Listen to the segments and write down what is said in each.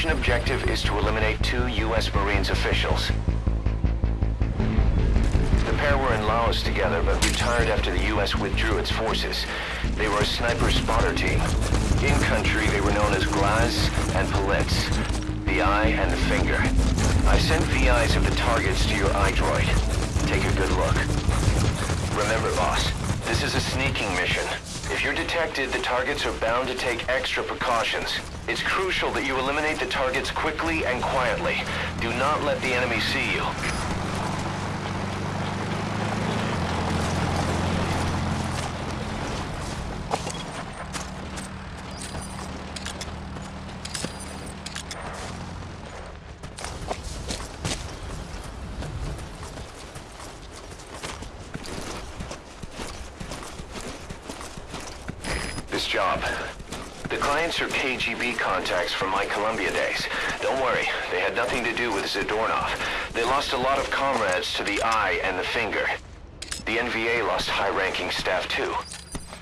mission objective is to eliminate two U.S. Marines officials. The pair were in Laos together, but retired after the U.S. withdrew its forces. They were a sniper spotter team. In country, they were known as Glaz and Politz, the eye and the finger. I sent VIs of the targets to your iDroid. Take a good look. Remember, boss, this is a sneaking mission. If you're detected, the targets are bound to take extra precautions. It's crucial that you eliminate the targets quickly and quietly. Do not let the enemy see you. This job. The clients are KGB contacts from my Colombia days. Don't worry, they had nothing to do with Zadornov. They lost a lot of comrades to the eye and the finger. The NVA lost high-ranking staff too,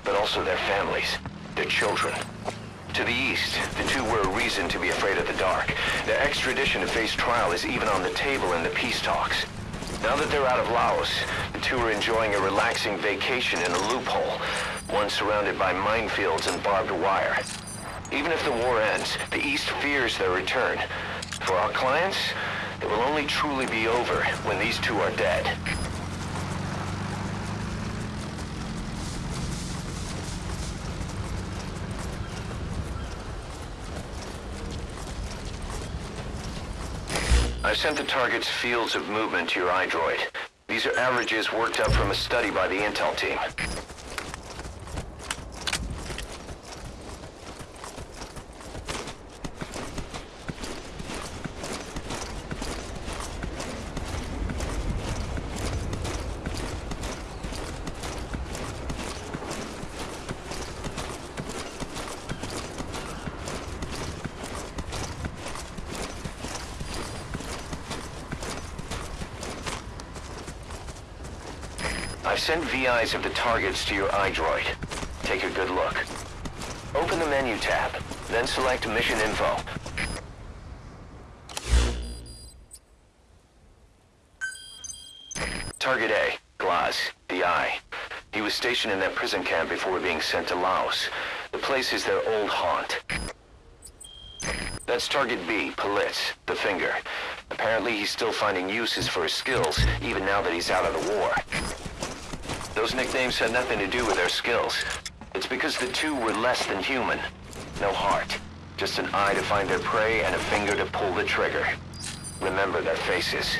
but also their families, their children. To the east, the two were a reason to be afraid of the dark. Their extradition to face trial is even on the table in the peace talks. Now that they're out of Laos, the two are enjoying a relaxing vacation in a loophole, one surrounded by minefields and barbed wire. Even if the war ends, the East fears their return. For our clients, it will only truly be over when these two are dead. I've sent the target's fields of movement to your iDroid. These are averages worked up from a study by the intel team. I've sent VIs of the targets to your iDroid. Take a good look. Open the menu tab, then select Mission Info. Target A, Glaz, the Eye. He was stationed in that prison camp before being sent to Laos. The place is their old haunt. That's Target B, Politz, the Finger. Apparently he's still finding uses for his skills, even now that he's out of the war. Those nicknames had nothing to do with their skills. It's because the two were less than human. No heart. Just an eye to find their prey and a finger to pull the trigger. Remember their faces.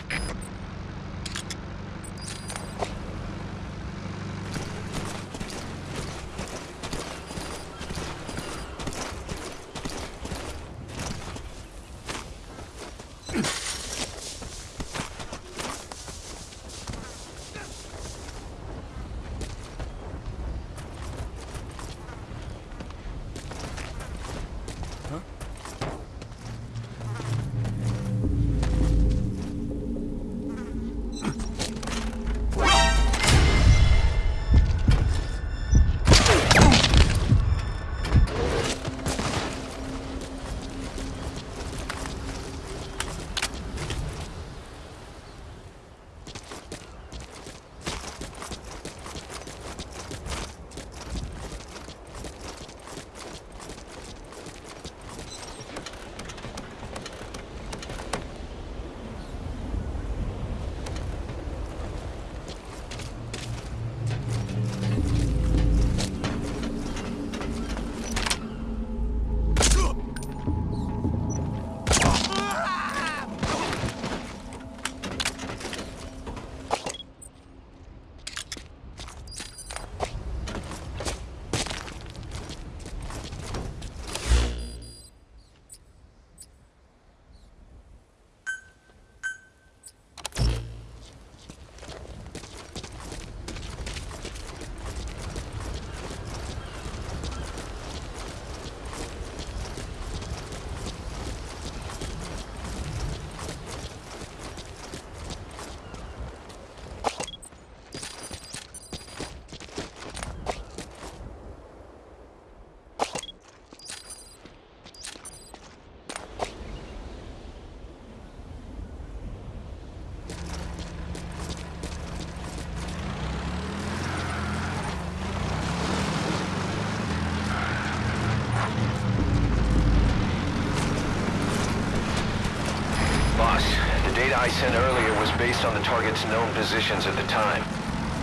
I sent earlier was based on the target's known positions at the time.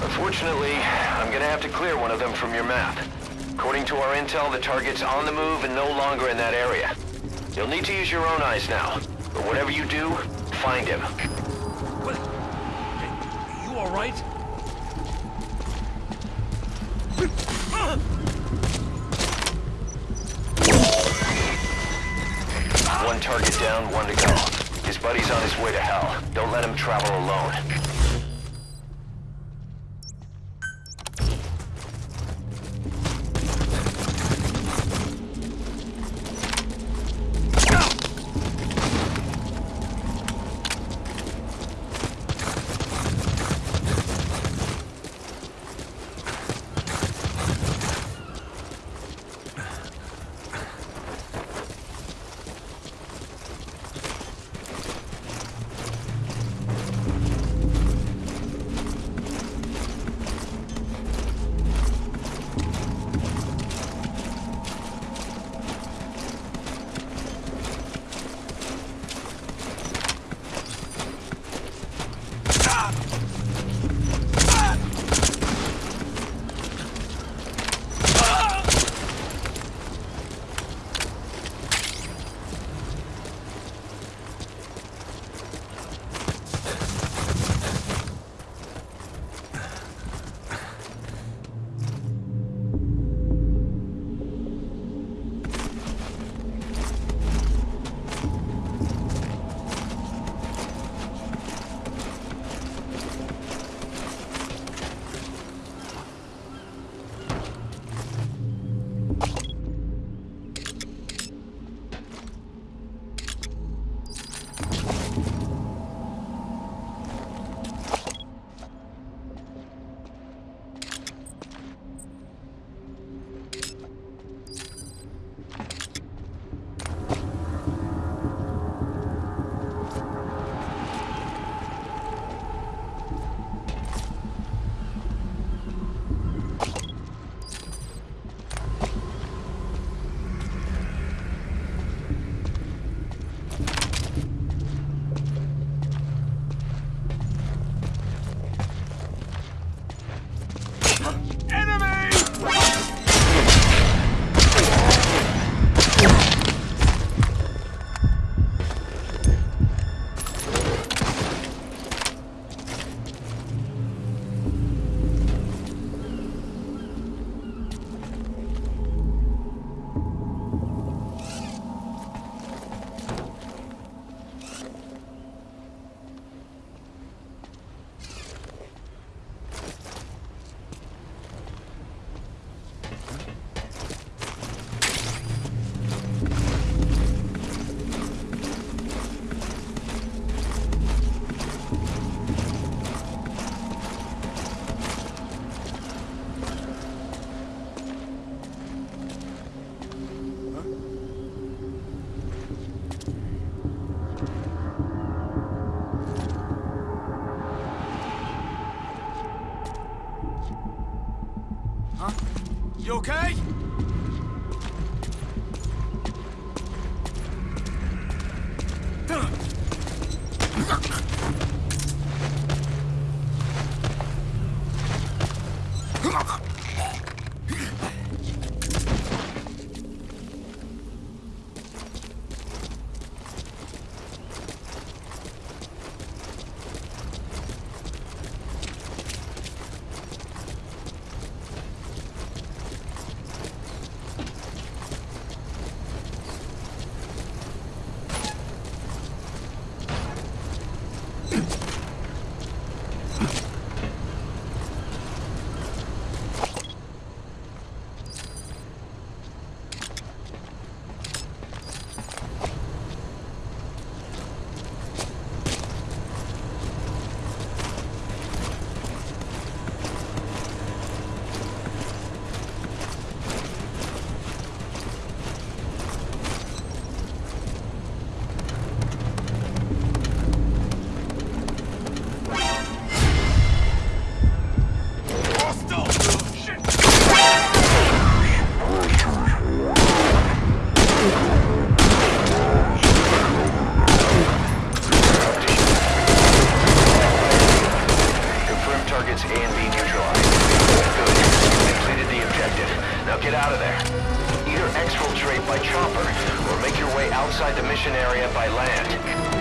Unfortunately, I'm gonna have to clear one of them from your map. According to our intel, the target's on the move and no longer in that area. You'll need to use your own eyes now. But whatever you do, find him. What? You all right? One target down, one to go. Buddy's on his way to hell. Don't let him travel alone. Okay? Outside the mission area by land.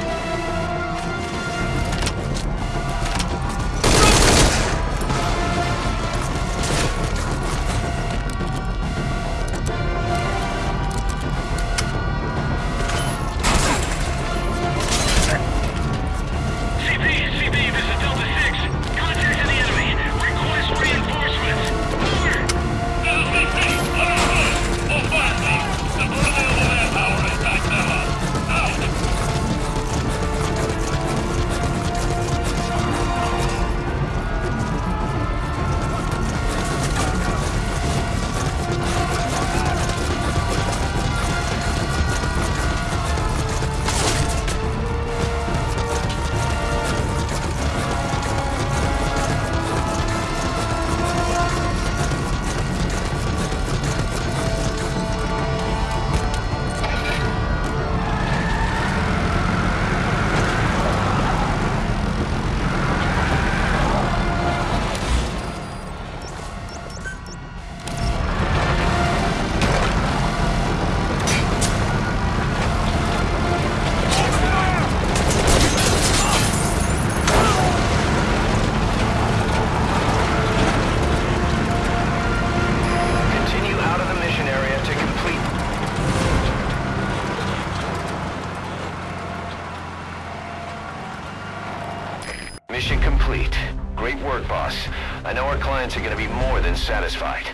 Mission complete. Great work, boss. I know our clients are gonna be more than satisfied.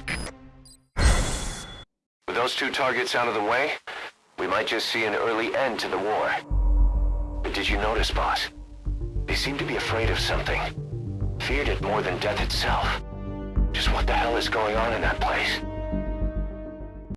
With those two targets out of the way, we might just see an early end to the war. But did you notice, boss? They seem to be afraid of something. Feared it more than death itself. Just what the hell is going on in that place?